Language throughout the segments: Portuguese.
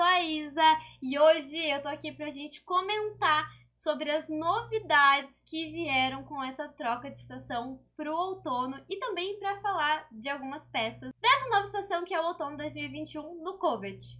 sou a Isa e hoje eu tô aqui pra gente comentar sobre as novidades que vieram com essa troca de estação pro outono e também para falar de algumas peças dessa nova estação que é o outono 2021 no Covet.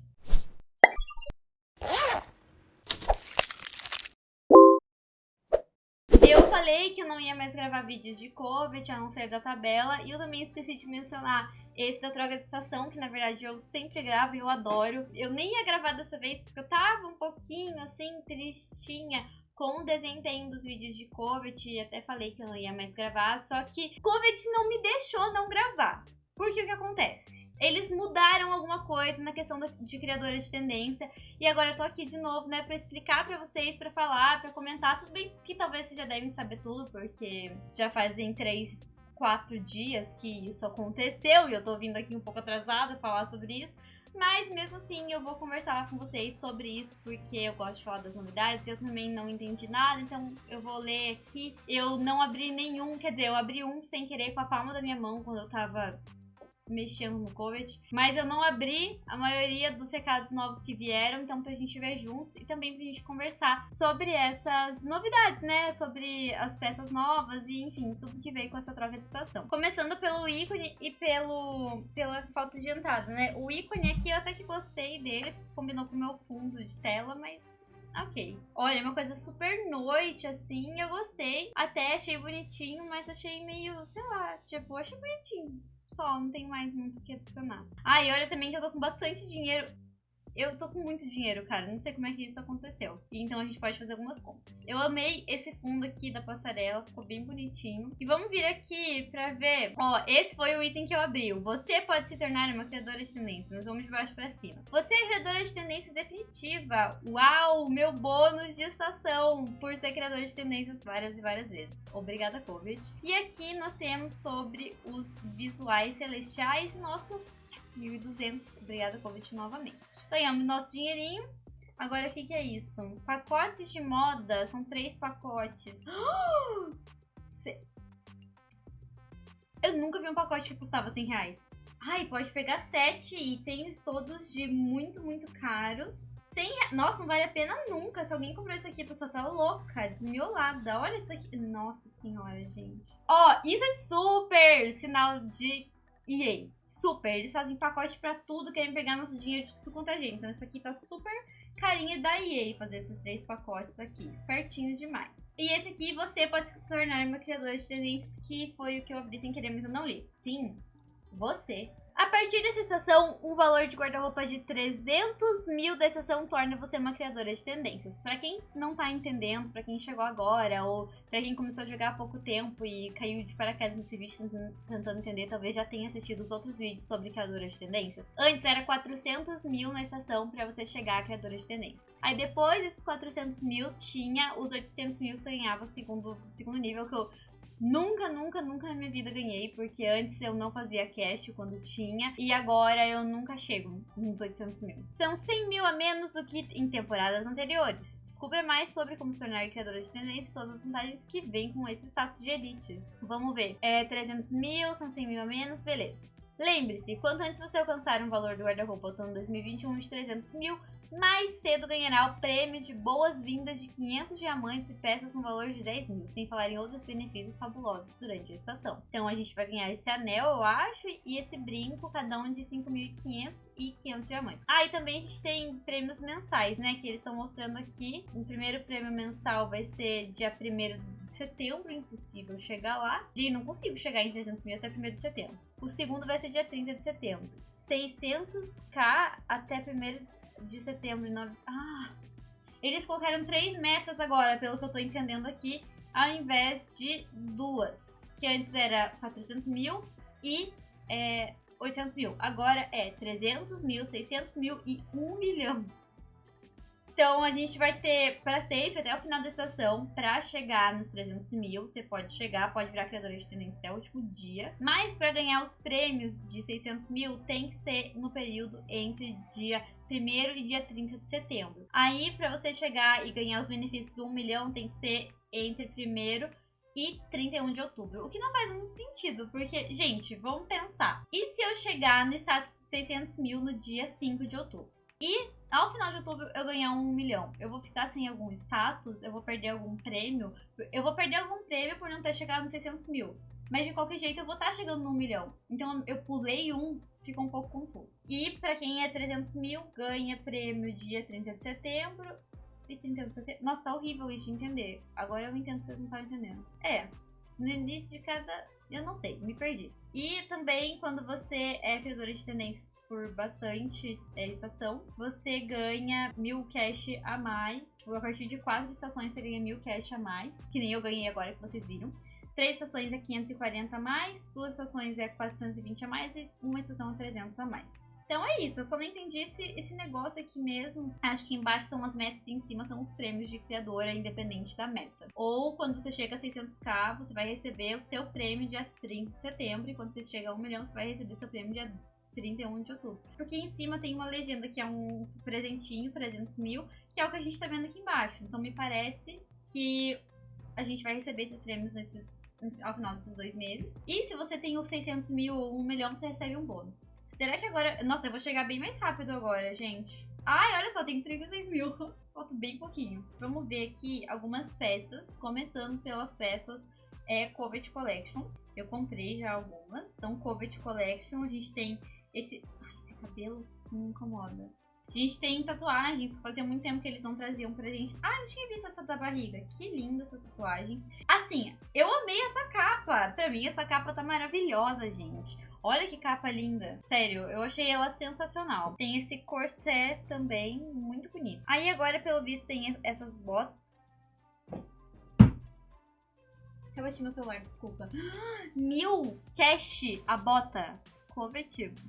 Eu falei que eu não ia mais gravar vídeos de Covet, a não ser da tabela, e eu também esqueci de mencionar esse da troca de estação, que na verdade eu sempre gravo e eu adoro. Eu nem ia gravar dessa vez porque eu tava um pouquinho assim, tristinha com o desempenho dos vídeos de Covet e até falei que eu não ia mais gravar, só que Covet não me deixou não gravar. Porque o que acontece? Eles mudaram alguma coisa na questão de criadores de tendência e agora eu tô aqui de novo, né, pra explicar pra vocês, pra falar, pra comentar. Tudo bem que talvez vocês já devem saber tudo, porque já fazem três, quatro dias que isso aconteceu e eu tô vindo aqui um pouco atrasada falar sobre isso. Mas mesmo assim eu vou conversar com vocês sobre isso porque eu gosto de falar das novidades. Eu também não entendi nada, então eu vou ler aqui. Eu não abri nenhum, quer dizer, eu abri um sem querer com a palma da minha mão quando eu tava mexendo no Covet, mas eu não abri a maioria dos recados novos que vieram, então pra gente ver juntos e também pra gente conversar sobre essas novidades, né? Sobre as peças novas e, enfim, tudo que veio com essa troca de estação. Começando pelo ícone e pelo pela falta de entrada, né? O ícone aqui eu até que gostei dele, combinou com o meu fundo de tela, mas Ok. Olha, é uma coisa super noite, assim, eu gostei. Até achei bonitinho, mas achei meio, sei lá, tipo, achei bonitinho só, não tenho mais muito o que adicionar. Ah, e olha também que eu tô com bastante dinheiro. Eu tô com muito dinheiro, cara. Não sei como é que isso aconteceu. Então a gente pode fazer algumas compras. Eu amei esse fundo aqui da passarela. Ficou bem bonitinho. E vamos vir aqui pra ver. Ó, esse foi o item que eu abri. Você pode se tornar uma criadora de tendência. Nós vamos de baixo pra cima. Você é criadora de tendência definitiva. Uau, meu bônus de estação. Por ser criadora de tendências várias e várias vezes. Obrigada, Covid. E aqui nós temos sobre os visuais celestiais. Nosso 1.200. Obrigada, Covid, novamente. Ganhamos nosso dinheirinho. Agora, o que, que é isso? Pacotes de moda. São três pacotes. Eu nunca vi um pacote que custava 100 reais. Ai, pode pegar sete itens, todos de muito, muito caros. 100 reais. Nossa, não vale a pena nunca. Se alguém comprou isso aqui, a pessoa tá louca, desmiolada. Olha isso aqui. Nossa senhora, gente. Ó, oh, isso é super sinal de EA. Super. Eles fazem pacote pra tudo, querem pegar nosso dinheiro de tudo quanto é gente. Então isso aqui tá super carinha da EA fazer esses três pacotes aqui. Espertinho demais. E esse aqui você pode se tornar uma criadora de tendências, que foi o que eu abri sem querer, mas eu não li. Sim, você a partir dessa estação, um valor de guarda-roupa de 300 mil da estação torna você uma criadora de tendências. Para quem não tá entendendo, para quem chegou agora, ou para quem começou a jogar há pouco tempo e caiu de paraquedas nesse vídeo tentando entender, talvez já tenha assistido os outros vídeos sobre criadora de tendências. Antes era 400 mil na estação para você chegar a criadora de tendências. Aí depois desses 400 mil, tinha os 800 mil que você ganhava segundo, segundo nível, que eu Nunca, nunca, nunca na minha vida ganhei, porque antes eu não fazia cast quando tinha, e agora eu nunca chego nos 800 mil. São 100 mil a menos do que em temporadas anteriores. Descubra mais sobre como se tornar criadora de tendência e todas as vantagens que vêm com esse status de elite. Vamos ver. É 300 mil, são 100 mil a menos, beleza. Lembre-se, quanto antes você alcançar um valor do guarda-roupa outono 2021 de 300 mil, mais cedo ganhará o prêmio de boas-vindas de 500 diamantes e peças no valor de 10 mil, sem falar em outros benefícios fabulosos durante a estação. Então a gente vai ganhar esse anel, eu acho, e esse brinco, cada um de 5.500 e 500 diamantes. Ah, e também a gente tem prêmios mensais, né, que eles estão mostrando aqui. O primeiro prêmio mensal vai ser dia 1 de setembro, impossível chegar lá. E não consigo chegar em 300 mil até 1 de setembro. O segundo vai ser dia 30 de setembro. 600k até 1 de setembro. Ah, eles colocaram três metas agora, pelo que eu tô entendendo aqui, ao invés de duas. Que antes era 400 mil e é, 800 mil. Agora é 300 mil, 600 mil e 1 milhão. Então a gente vai ter para sempre, até o final da estação, para chegar nos 300 mil. Você pode chegar, pode virar criadora de tendência até o último dia. Mas para ganhar os prêmios de 600 mil, tem que ser no período entre dia 1 e dia 30 de setembro. Aí, para você chegar e ganhar os benefícios do 1 milhão, tem que ser entre 1 e 31 de outubro. O que não faz muito sentido, porque, gente, vamos pensar. E se eu chegar no status de 600 mil no dia 5 de outubro? E ao final de outubro eu ganhar um milhão, eu vou ficar sem algum status, eu vou perder algum prêmio, eu vou perder algum prêmio por não ter chegado nos 600 mil. Mas de qualquer jeito eu vou estar chegando no milhão. Então eu pulei um, fica um pouco confuso. E para quem é 300 mil, ganha prêmio dia 30 de setembro. E 30 de setembro. Nossa, tá horrível isso de entender. Agora eu entendo que vocês não estão entendendo. É, no início de cada. Eu não sei, me perdi. E também quando você é criadora de tendências por bastante é, estação, você ganha mil cash a mais. A partir de quatro estações você ganha mil cash a mais. Que nem eu ganhei agora que vocês viram. Três estações é 540 a mais, duas estações é 420 a mais e uma estação é 300 a mais. Então é isso, eu só não entendi esse, esse negócio aqui mesmo. Acho que embaixo são as metas e em cima são os prêmios de criadora, independente da meta. Ou quando você chega a 600k, você vai receber o seu prêmio dia 30 de setembro. E quando você chega a 1 milhão, você vai receber seu prêmio dia 31 de outubro. Porque em cima tem uma legenda que é um presentinho, 300 mil, que é o que a gente tá vendo aqui embaixo. Então me parece que a gente vai receber esses prêmios nesses, ao final desses dois meses. E se você tem os 600 mil ou 1 milhão, você recebe um bônus. Será que agora... Nossa, eu vou chegar bem mais rápido agora, gente. Ai, olha só, tem 36 mil. Falta bem pouquinho. Vamos ver aqui algumas peças, começando pelas peças é, Covet Collection. Eu comprei já algumas. Então, Covet Collection, a gente tem esse... Ai, esse cabelo me incomoda. A gente tem tatuagens, fazia muito tempo que eles não traziam pra gente. Ah, eu tinha visto essa da barriga. Que linda essas tatuagens. Assim, eu amei essa capa. Pra mim, essa capa tá maravilhosa, gente. Olha que capa linda. Sério, eu achei ela sensacional. Tem esse corset também, muito bonito. Aí agora, pelo visto, tem essas botas. Eu bati meu celular, desculpa. Mil cash a bota. Convertido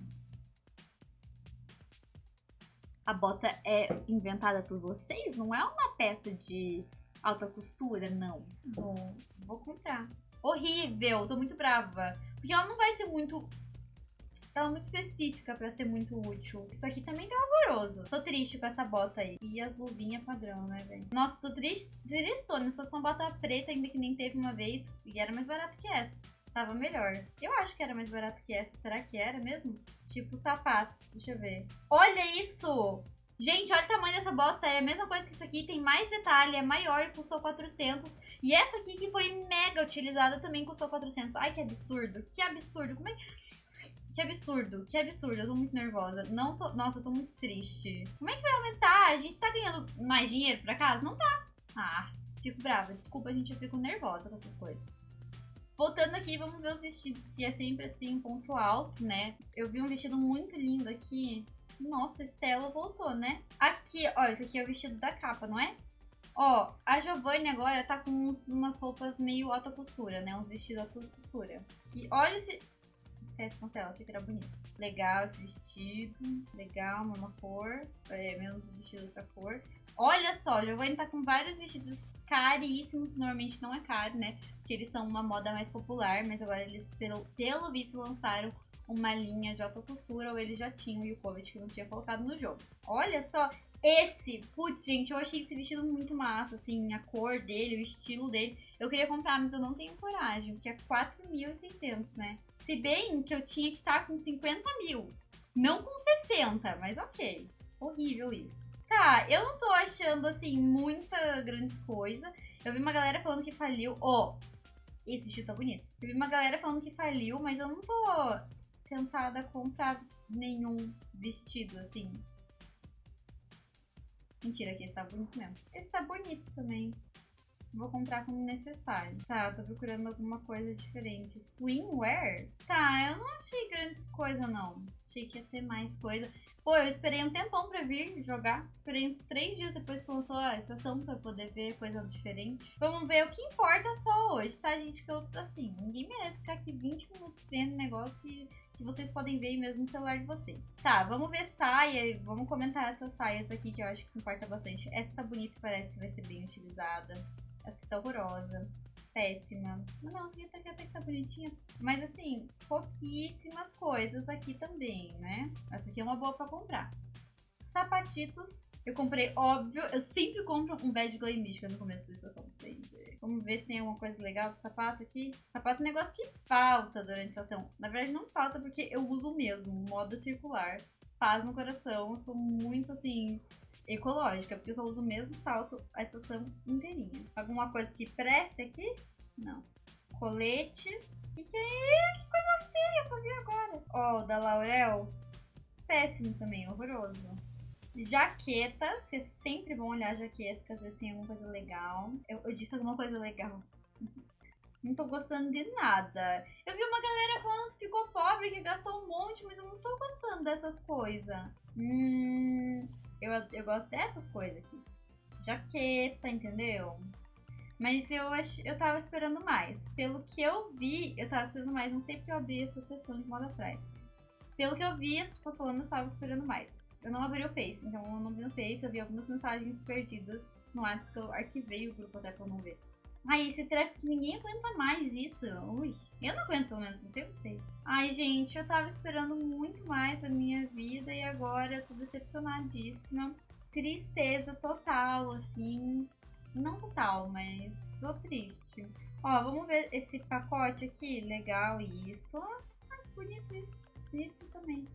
a bota é inventada por vocês? Não é uma peça de alta costura, não. Bom, vou comprar. Horrível, tô muito brava. Porque ela não vai ser muito... Ela é muito específica pra ser muito útil. Isso aqui também tá horroroso. Tô triste com essa bota aí. E as luvinhas padrão, né, velho? Nossa, tô triste. Tristona. Se fosse uma bota preta, ainda que nem teve uma vez. E era mais barato que essa. Tava melhor. Eu acho que era mais barato que essa. Será que era mesmo? Tipo sapatos. Deixa eu ver. Olha isso! Gente, olha o tamanho dessa bota. É a mesma coisa que isso aqui. Tem mais detalhe. É maior e custou 400. E essa aqui que foi mega utilizada também custou 400. Ai, que absurdo. Que absurdo. Como é que... absurdo, que absurdo. Eu tô muito nervosa. Não tô... Nossa, eu tô muito triste. Como é que vai aumentar? A gente tá ganhando mais dinheiro pra casa? Não tá. Ah, fico brava. Desculpa, gente, eu fico nervosa com essas coisas. Voltando aqui, vamos ver os vestidos, que é sempre assim, ponto alto, né? Eu vi um vestido muito lindo aqui. Nossa, Estela voltou, né? Aqui, ó, esse aqui é o vestido da capa, não é? Ó, a Giovanni agora tá com uns, umas roupas meio alta costura, né? Uns vestidos alta costura. E olha esse... Esquece, cancela, achei que era bonito. Legal esse vestido. Legal, uma cor. É, menos vestido outra cor. Olha só, Giovanni tá com vários vestidos caríssimos, normalmente não é caro, né? Porque eles são uma moda mais popular, mas agora eles, pelo, pelo visto, lançaram uma linha de alta costura, ou eles já tinham o Yukovic que não tinha colocado no jogo. Olha só, esse, putz, gente, eu achei esse vestido muito massa, assim, a cor dele, o estilo dele. Eu queria comprar, mas eu não tenho coragem, porque é 4.600, né? Se bem que eu tinha que estar tá com 50 mil, não com 60, mas ok. Horrível isso. Tá, eu não tô achando, assim, muita grandes coisa. Eu vi uma galera falando que faliu. Ó, oh, esse vestido tá bonito. Eu vi uma galera falando que faliu, mas eu não tô tentada a comprar nenhum vestido, assim. Mentira, que esse tá bonito mesmo. Esse tá bonito também. Vou comprar como necessário. Tá, tô procurando alguma coisa diferente. Swimwear? Tá, eu não achei grandes coisa, não. Achei que ia ter mais coisa. Pô, eu esperei um tempão pra vir jogar. Esperei uns três dias depois que lançou a estação pra poder ver coisa diferente. Vamos ver o que importa só hoje, tá, gente? Que eu, assim, ninguém merece ficar aqui 20 minutos vendo negócio que, que vocês podem ver mesmo no celular de vocês. Tá, vamos ver saia. Vamos comentar essas saias aqui que eu acho que importa bastante. Essa tá bonita e parece que vai ser bem utilizada. Essa aqui tá horrorosa péssima. Não, essa aqui até, que tá bonitinha. Mas assim, pouquíssimas coisas aqui também, né? Essa aqui é uma boa pra comprar. Sapatitos. Eu comprei, óbvio, eu sempre compro um bad glay mística no começo da estação, sempre. Vamos ver se tem alguma coisa legal de sapato aqui. Sapato é um negócio que falta durante a estação. Na verdade, não falta porque eu uso mesmo, moda circular. paz no coração. Eu sou muito, assim, ecológica, porque eu só uso o mesmo salto a estação inteirinha. Alguma coisa que preste aqui? Não. Coletes. E que? Que coisa feia, eu só vi agora. Ó, oh, da Laurel. Péssimo também, horroroso. Jaquetas, que é sempre bom olhar jaquetas, que às vezes tem alguma coisa legal. Eu, eu disse alguma coisa legal. Não tô gostando de nada. Eu vi uma galera falando que ficou pobre, que gastou um monte, mas eu não tô gostando dessas coisas. Hum, eu, eu gosto dessas coisas aqui. Jaqueta, entendeu? Mas eu, ach, eu tava esperando mais. Pelo que eu vi, eu tava esperando mais. Não sei porque eu abri essa sessão de moda atrás. Pelo que eu vi, as pessoas falando, eu estava esperando mais. Eu não abri o Face, então eu não vi no Face, eu vi algumas mensagens perdidas no WhatsApp que eu arquivei o grupo até pra não ver. Ai, esse que ninguém aguenta mais isso. Ui, eu não aguento pelo menos, não sei vocês. Ai, gente, eu tava esperando muito mais a minha vida e agora eu tô decepcionadíssima. Tristeza total, assim. Não total, mas tô triste. Ó, vamos ver esse pacote aqui. Legal, isso. Ai, que bonito isso. Bonito isso também.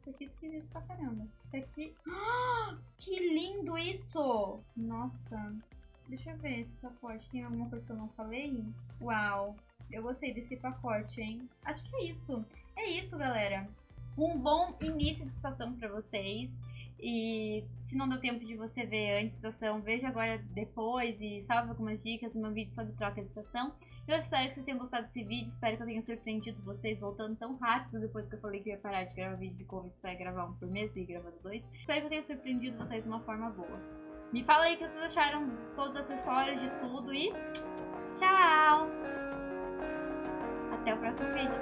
Isso aqui é esquisito pra caramba. Isso aqui... Ah, que lindo isso! Nossa, Deixa eu ver esse pacote. Tem alguma coisa que eu não falei? Uau, eu gostei desse pacote, hein? Acho que é isso. É isso, galera. Um bom início de estação para vocês. E se não deu tempo de você ver antes da estação, veja agora depois e salve algumas dicas no meu vídeo sobre troca de estação. Eu espero que vocês tenham gostado desse vídeo, espero que eu tenha surpreendido vocês voltando tão rápido depois que eu falei que ia parar de gravar vídeo de Covid, só ia gravar um por mês e gravando dois. Espero que eu tenha surpreendido vocês de uma forma boa. Me fala aí o que vocês acharam de todos os acessórios, de tudo e tchau! Até o próximo vídeo.